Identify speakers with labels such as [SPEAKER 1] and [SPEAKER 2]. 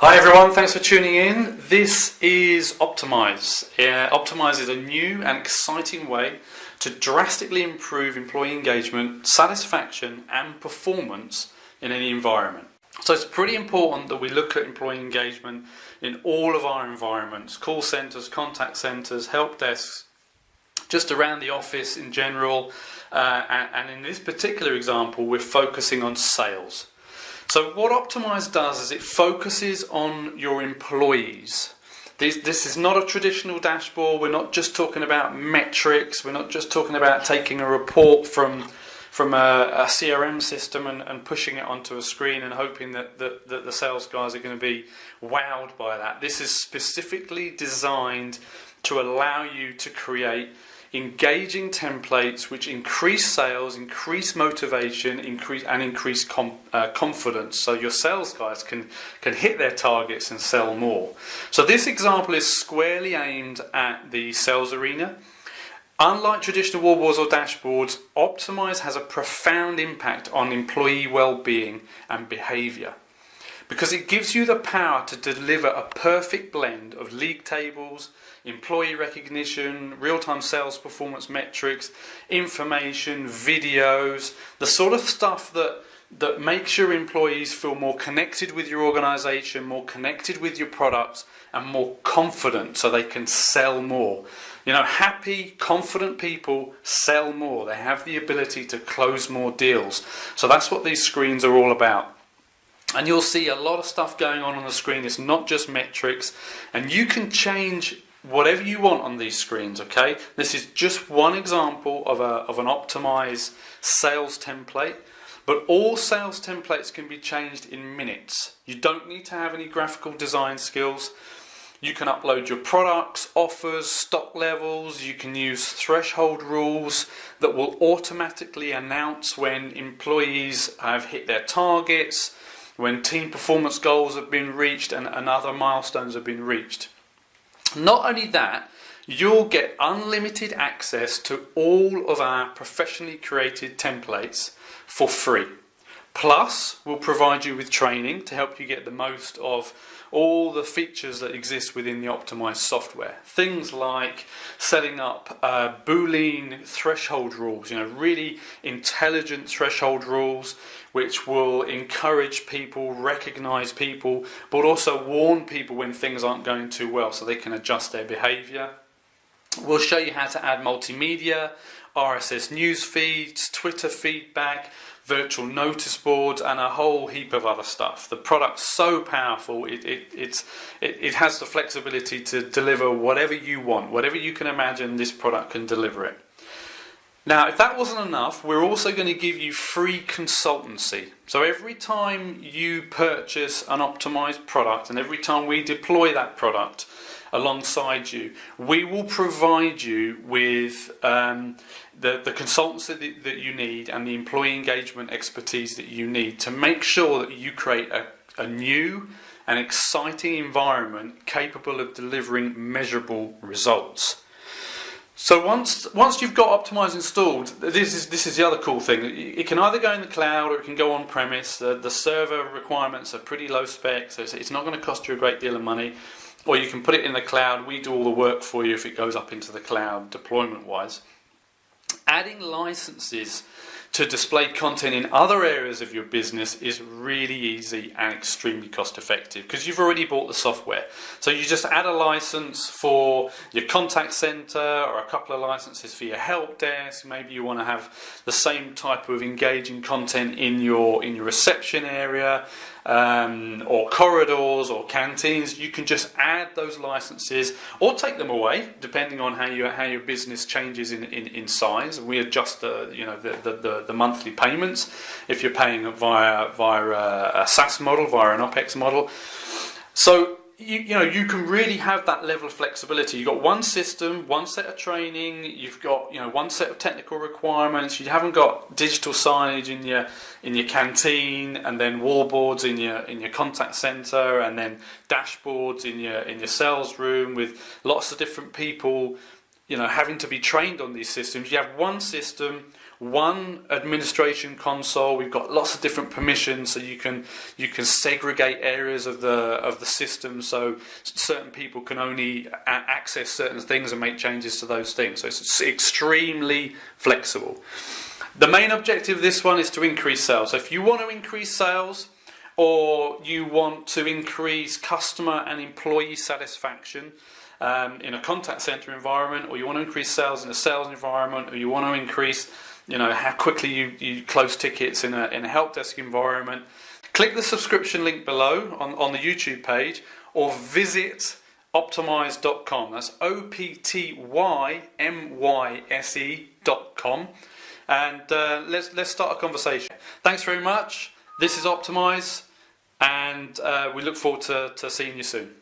[SPEAKER 1] Hi everyone, thanks for tuning in. This is Optimyse. Uh, Optimyse is a new and exciting way to drastically improve employee engagement, satisfaction and performance in any environment. So it's pretty important that we look at employee engagement in all of our environments, call centres, contact centres, help desks, just around the office in general. Uh, and, and in this particular example, we're focusing on sales. So what Optimyse does is it focuses on your employees. This, this is not a traditional dashboard. We're not just talking about metrics. We're not just talking about taking a report from from a, a CRM system and, and, pushing it onto a screen and hoping that, that, that the sales guys are going to be wowed by that. This is specifically designed to allow you to create engaging templates which increase sales, increase motivation, increase and increase com, uh, confidence, so your sales guys can can hit their targets and sell more. So this example is squarely aimed at the sales arena. Unlike traditional war wallboards or dashboards, Optimyse has a profound impact on employee well-being and behaviour because it gives you the power to deliver a perfect blend of league tables, employee recognition, real-time sales performance metrics, information, videos, the sort of stuff that that makes your employees feel more connected with your organization, more connected with your products, and more confident so they can sell more. You know, happy, confident people sell more. They have the ability to close more deals. So that's what these screens are all about and you'll see a lot of stuff going on on the screen. It's not just metrics, and you can change whatever you want on these screens. Okay, this is just one example of a of an optimized sales template. But all sales templates can be changed in minutes. You don't need to have any graphical design skills. You can upload your products, offers, stock levels. You can use threshold rules that will automatically announce when employees have hit their targets, when team performance goals have been reached and, and other milestones have been reached. Not only that, you'll get unlimited access to all of our professionally created templates for free. Plus, we'll provide you with training to help you get the most of all the features that exist within the optimized software. Things like setting up uh, Boolean threshold rules, you know, really intelligent threshold rules which will encourage people, recognize people, but also warn people when things aren't going too well so they can adjust their behavior. We'll show you how to add multimedia, RSS news feeds, Twitter feedback, virtual notice boards and a whole heap of other stuff. The product's so powerful, it, it, it, it has the flexibility to deliver whatever you want, whatever you can imagine this product can deliver it. Now, if that wasn't enough, we're also going to give you free consultancy. So every time you purchase an optimized product and every time we deploy that product alongside you, we will provide you with um, the, the consultancy that, that you need and the employee engagement expertise that you need to make sure that you create a, a new and exciting environment capable of delivering measurable results. So once once you've got Optimyse installed, this is this is the other cool thing. It can either go in the cloud or it can go on premise. The, the server requirements are pretty low spec, so it's not going to cost you a great deal of money. Or you can put it in the cloud. We do all the work for you if it goes up into the cloud deployment wise. Adding licenses to display content in other areas of your business is really easy and extremely cost effective because you've already bought the software. So you just add a license for your contact center or a couple of licenses for your help desk. Maybe you want to have the same type of engaging content in your in your reception area um, or corridors or canteens, you can just add those licenses or take them away depending on how you how your business changes in, in, in size. We adjust the you know the, the, the, monthly payments if you're paying via via a, a SaaS model, via an OPEX model. So you, you know you can really have that level of flexibility. You've got one system, one set of training. You've got you know one set of technical requirements. You haven't got digital signage in your in your canteen, and then wallboards in your in your contact center, and then dashboards in your in your sales room with lots of different people. You know having to be trained on these systems. You have one system one administration console. We've got lots of different permissions, so you can you can segregate areas of the of the system, so certain people can only access certain things and make changes to those things. So it's extremely flexible. The main objective of this one is to increase sales. So if you want to increase sales, or you want to increase customer and employee satisfaction um, in a contact center environment, or you want to increase sales in a sales environment, or you want to increase you know how quickly you, you close tickets in a, in a help desk environment, click the subscription link below on, on the YouTube page or visit optimyse.com. That's O P T Y M Y S E.com. And uh, let's, let's start a conversation. Thanks very much. This is Optimyse, and uh, we look forward to, to seeing you soon.